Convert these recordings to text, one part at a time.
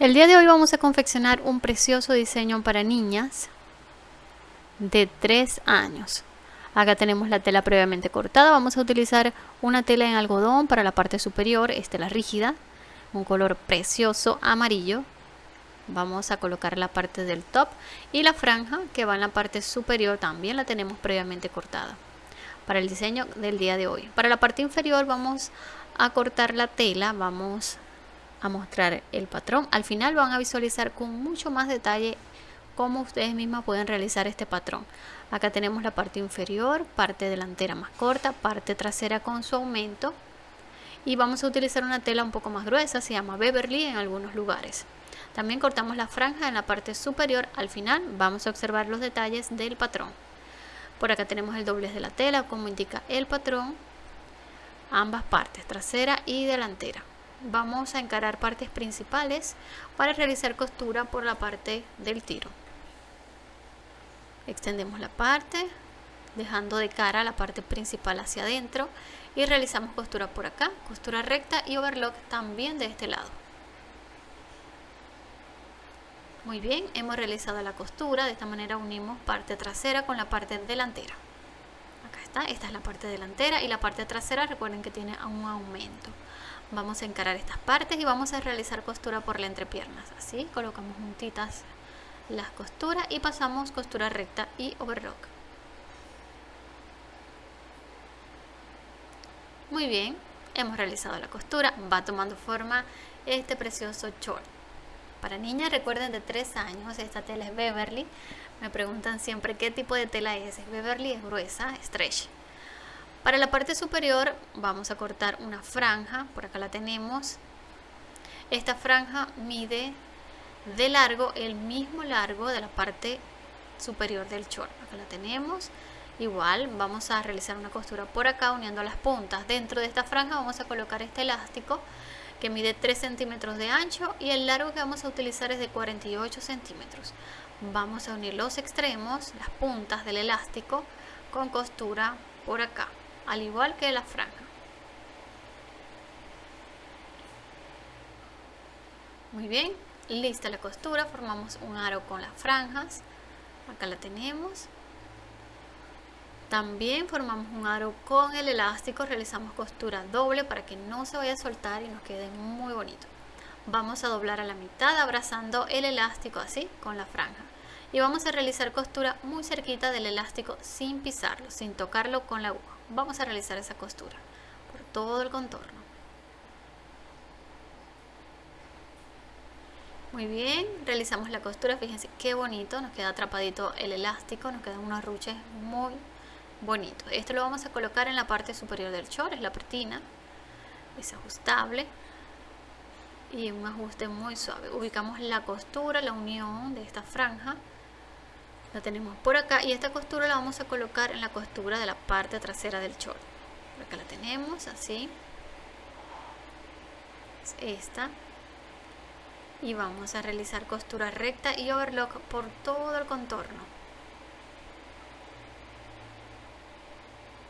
El día de hoy vamos a confeccionar un precioso diseño para niñas de 3 años. Acá tenemos la tela previamente cortada. Vamos a utilizar una tela en algodón para la parte superior, es tela rígida, un color precioso amarillo. Vamos a colocar la parte del top y la franja que va en la parte superior también la tenemos previamente cortada para el diseño del día de hoy. Para la parte inferior vamos a cortar la tela, vamos a mostrar el patrón. Al final van a visualizar con mucho más detalle cómo ustedes mismas pueden realizar este patrón. Acá tenemos la parte inferior, parte delantera más corta, parte trasera con su aumento. Y vamos a utilizar una tela un poco más gruesa, se llama Beverly en algunos lugares. También cortamos la franja en la parte superior. Al final vamos a observar los detalles del patrón. Por acá tenemos el doblez de la tela, como indica el patrón. Ambas partes, trasera y delantera vamos a encarar partes principales para realizar costura por la parte del tiro. Extendemos la parte dejando de cara la parte principal hacia adentro y realizamos costura por acá costura recta y overlock también de este lado. Muy bien hemos realizado la costura de esta manera unimos parte trasera con la parte delantera. Acá está esta es la parte delantera y la parte trasera recuerden que tiene un aumento vamos a encarar estas partes y vamos a realizar costura por la entrepiernas así colocamos juntitas las costuras y pasamos costura recta y overlock. Muy bien hemos realizado la costura va tomando forma este precioso short para niñas recuerden de 3 años esta tela es Beverly. Me preguntan siempre qué tipo de tela es, Beverly, es gruesa, stretch para la parte superior vamos a cortar una franja, por acá la tenemos. Esta franja mide de largo el mismo largo de la parte superior del short. Acá la tenemos. Igual vamos a realizar una costura por acá uniendo las puntas. Dentro de esta franja vamos a colocar este elástico que mide 3 centímetros de ancho y el largo que vamos a utilizar es de 48 centímetros. Vamos a unir los extremos, las puntas del elástico con costura por acá al igual que la franja. Muy bien, lista la costura, formamos un aro con las franjas, acá la tenemos. También formamos un aro con el elástico, realizamos costura doble para que no se vaya a soltar y nos quede muy bonito. Vamos a doblar a la mitad abrazando el elástico así con la franja. Y vamos a realizar costura muy cerquita del elástico sin pisarlo, sin tocarlo con la aguja. Vamos a realizar esa costura por todo el contorno. Muy bien realizamos la costura. Fíjense qué bonito nos queda atrapadito el elástico nos quedan unos ruches muy bonitos. Esto lo vamos a colocar en la parte superior del short es la pretina es ajustable y un ajuste muy suave. Ubicamos la costura la unión de esta franja la tenemos por acá y esta costura la vamos a colocar en la costura de la parte trasera del short. Acá la tenemos así. Es esta. Y vamos a realizar costura recta y overlock por todo el contorno.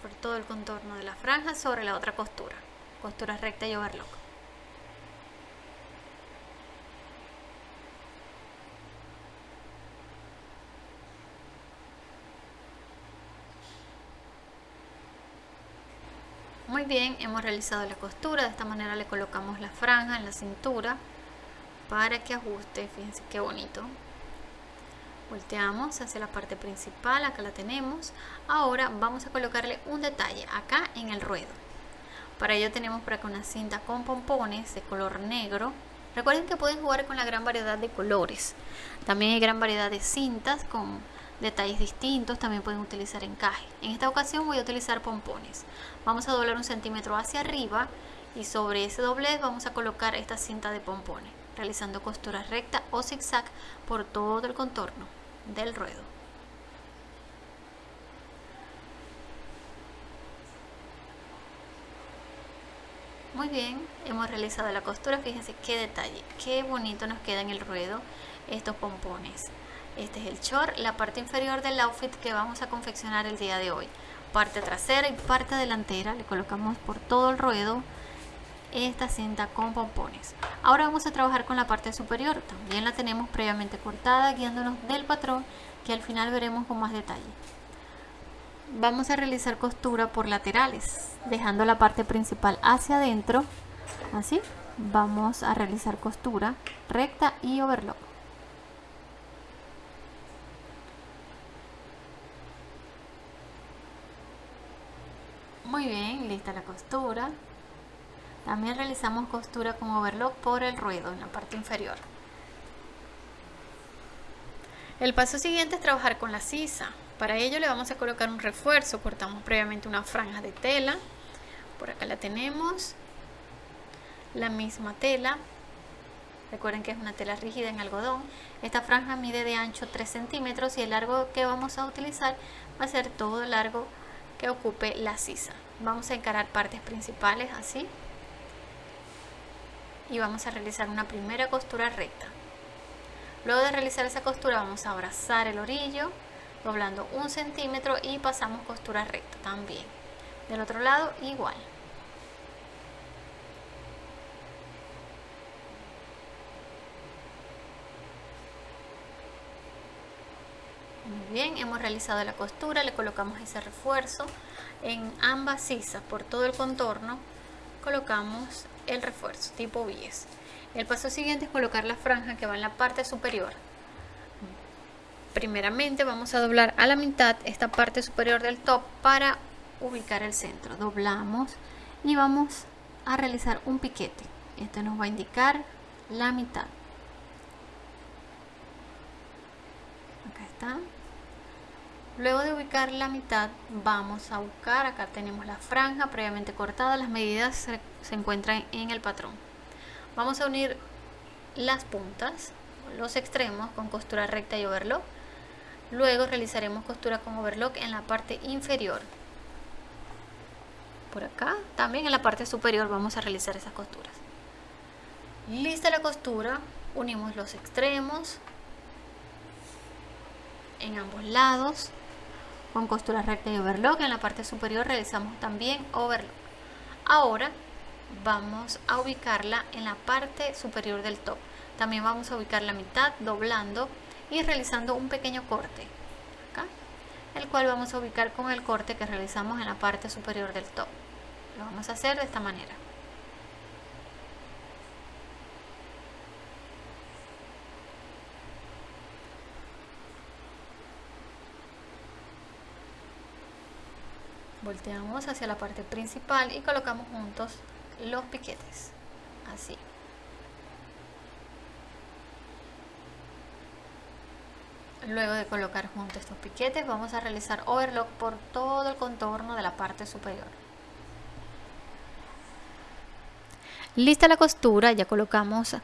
Por todo el contorno de la franja sobre la otra costura. Costura recta y overlock Muy bien, hemos realizado la costura, de esta manera le colocamos la franja en la cintura para que ajuste, fíjense qué bonito. Volteamos hacia la parte principal, acá la tenemos. Ahora vamos a colocarle un detalle acá en el ruedo. Para ello tenemos por acá una cinta con pompones de color negro. Recuerden que pueden jugar con la gran variedad de colores. También hay gran variedad de cintas con detalles distintos, también pueden utilizar encaje. En esta ocasión voy a utilizar pompones. Vamos a doblar un centímetro hacia arriba y sobre ese doblez vamos a colocar esta cinta de pompones, realizando costura recta o zigzag por todo el contorno del ruedo. Muy bien, hemos realizado la costura, fíjense qué detalle, qué bonito nos queda en el ruedo estos pompones. Este es el short, la parte inferior del outfit que vamos a confeccionar el día de hoy. Parte trasera y parte delantera, le colocamos por todo el ruedo esta cinta con pompones. Ahora vamos a trabajar con la parte superior. También la tenemos previamente cortada guiándonos del patrón que al final veremos con más detalle. Vamos a realizar costura por laterales, dejando la parte principal hacia adentro, así. Vamos a realizar costura recta y overlock. Muy bien, lista la costura. También realizamos costura con overlock por el ruedo en la parte inferior. El paso siguiente es trabajar con la sisa. Para ello le vamos a colocar un refuerzo. Cortamos previamente una franja de tela. Por acá la tenemos. La misma tela. Recuerden que es una tela rígida en algodón. Esta franja mide de ancho 3 centímetros y el largo que vamos a utilizar va a ser todo largo que ocupe la sisa. Vamos a encarar partes principales así y vamos a realizar una primera costura recta. Luego de realizar esa costura vamos a abrazar el orillo doblando un centímetro y pasamos costura recta también. Del otro lado igual. Muy bien, hemos realizado la costura, le colocamos ese refuerzo en ambas sisas por todo el contorno. Colocamos el refuerzo tipo bies. El paso siguiente es colocar la franja que va en la parte superior. Primeramente vamos a doblar a la mitad esta parte superior del top para ubicar el centro. Doblamos y vamos a realizar un piquete. Esto nos va a indicar la mitad. Acá está. Luego de ubicar la mitad vamos a buscar, acá tenemos la franja previamente cortada, las medidas se, encuentran en el patrón. Vamos a unir las puntas, los extremos con costura recta y overlock. Luego realizaremos costura con overlock en la parte inferior. Por acá, también en la parte superior vamos a realizar esas costuras. Lista la costura, unimos los extremos en ambos lados con costura recta y overlock. En la parte superior realizamos también overlock. Ahora vamos a ubicarla en la parte superior del top. También vamos a ubicar la mitad doblando y realizando un pequeño corte. Acá, el cual vamos a ubicar con el corte que realizamos en la parte superior del top. Lo vamos a hacer de esta manera. Volteamos hacia la parte principal y colocamos juntos los piquetes. Así. Luego de colocar juntos estos piquetes vamos a realizar overlock por todo el contorno de la parte superior. Lista la costura ya colocamos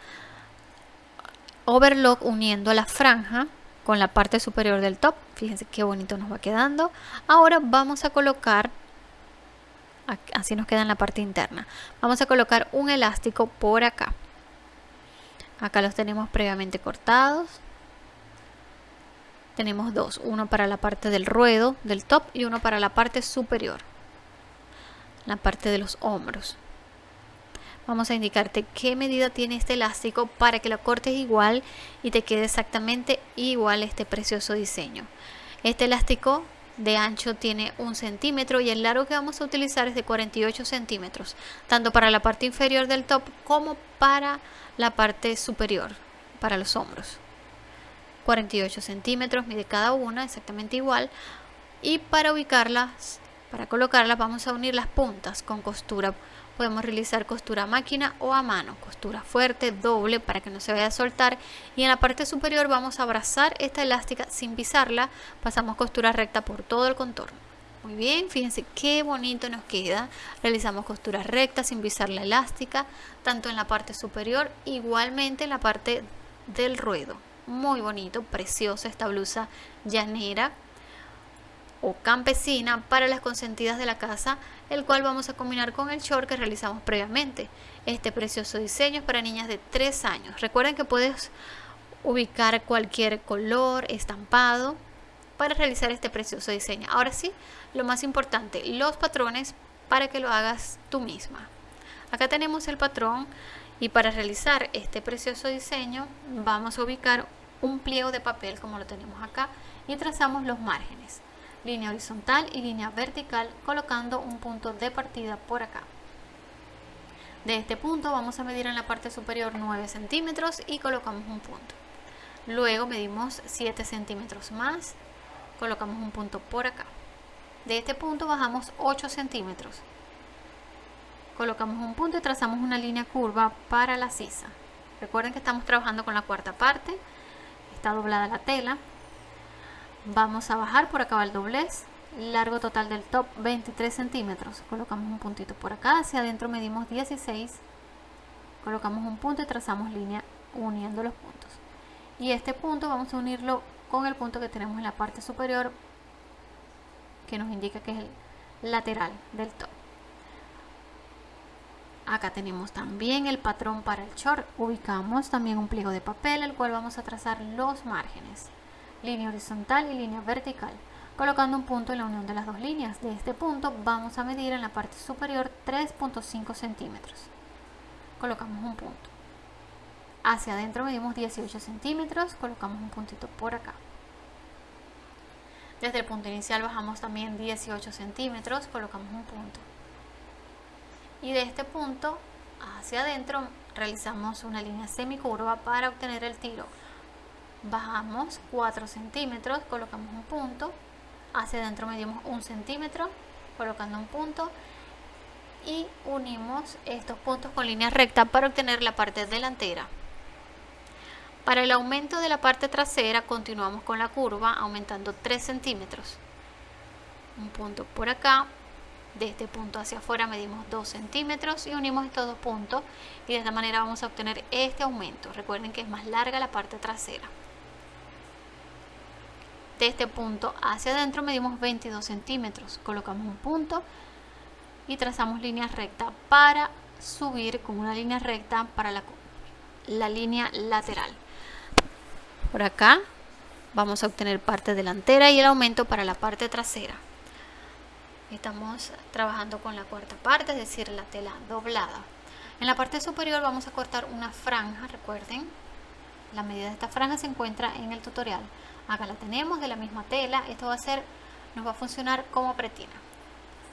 overlock uniendo la franja con la parte superior del top. Fíjense qué bonito nos va quedando. Ahora vamos a colocar, así nos queda en la parte interna, vamos a colocar un elástico por acá. Acá los tenemos previamente cortados. Tenemos dos, uno para la parte del ruedo del top y uno para la parte superior, la parte de los hombros vamos a indicarte qué medida tiene este elástico para que lo cortes igual y te quede exactamente igual este precioso diseño. Este elástico de ancho tiene un centímetro y el largo que vamos a utilizar es de 48 centímetros, tanto para la parte inferior del top como para la parte superior, para los hombros. 48 centímetros mide cada una, exactamente igual. Y para ubicarlas, para colocarlas, vamos a unir las puntas con costura podemos realizar costura máquina o a mano, costura fuerte, doble para que no se vaya a soltar y en la parte superior vamos a abrazar esta elástica sin pisarla, pasamos costura recta por todo el contorno. Muy bien, fíjense qué bonito nos queda. Realizamos costura recta sin pisar la elástica, tanto en la parte superior, igualmente en la parte del ruedo. Muy bonito, preciosa esta blusa llanera o campesina para las consentidas de la casa, el cual vamos a combinar con el short que realizamos previamente. Este precioso diseño es para niñas de 3 años. Recuerden que puedes ubicar cualquier color, estampado, para realizar este precioso diseño. Ahora sí, lo más importante, los patrones para que lo hagas tú misma. Acá tenemos el patrón y para realizar este precioso diseño vamos a ubicar un pliego de papel como lo tenemos acá y trazamos los márgenes, línea horizontal y línea vertical colocando un punto de partida por acá. De este punto vamos a medir en la parte superior 9 centímetros y colocamos un punto. Luego medimos 7 centímetros más, colocamos un punto por acá. De este punto bajamos 8 centímetros. Colocamos un punto y trazamos una línea curva para la sisa. Recuerden que estamos trabajando con la cuarta parte. Está doblada la tela. Vamos a bajar por acá el doblez. Largo total del top 23 centímetros. Colocamos un puntito por acá. Hacia adentro medimos 16. Colocamos un punto y trazamos línea uniendo los puntos. Y este punto vamos a unirlo con el punto que tenemos en la parte superior que nos indica que es el lateral del top. Acá tenemos también el patrón para el short. Ubicamos también un pliego de papel, el cual vamos a trazar los márgenes. Línea horizontal y línea vertical. Colocando un punto en la unión de las dos líneas. De este punto vamos a medir en la parte superior 3.5 centímetros. Colocamos un punto. Hacia adentro medimos 18 centímetros. Colocamos un puntito por acá. Desde el punto inicial bajamos también 18 centímetros, colocamos un punto. Y de este punto hacia adentro realizamos una línea semicurva para obtener el tiro. Bajamos 4 centímetros, colocamos un punto. Hacia adentro medimos 1 centímetro, colocando un punto. Y unimos estos puntos con línea recta para obtener la parte delantera. Para el aumento de la parte trasera continuamos con la curva aumentando 3 centímetros. Un punto por acá. De este punto hacia afuera medimos 2 centímetros y unimos estos dos puntos y de esta manera vamos a obtener este aumento. Recuerden que es más larga la parte trasera. De este punto hacia adentro medimos 22 centímetros. Colocamos un punto y trazamos línea recta para subir con una línea recta para la, la línea lateral. Por acá vamos a obtener parte delantera y el aumento para la parte trasera. Estamos trabajando con la cuarta parte es decir la tela doblada. En la parte superior vamos a cortar una franja recuerden. La medida de esta franja se encuentra en el tutorial acá la tenemos de la misma tela. Esto va a ser nos va a funcionar como pretina.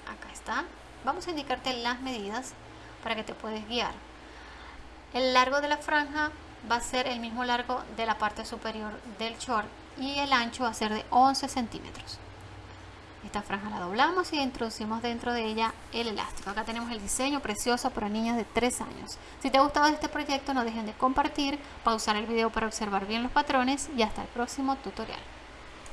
Acá está. Vamos a indicarte las medidas para que te puedes guiar. El largo de la franja va a ser el mismo largo de la parte superior del short y el ancho va a ser de 11 centímetros esta franja la doblamos y introducimos dentro de ella el elástico. Acá tenemos el diseño precioso para niñas de 3 años. Si te ha gustado este proyecto no dejen de compartir pausar el video para observar bien los patrones y hasta el próximo tutorial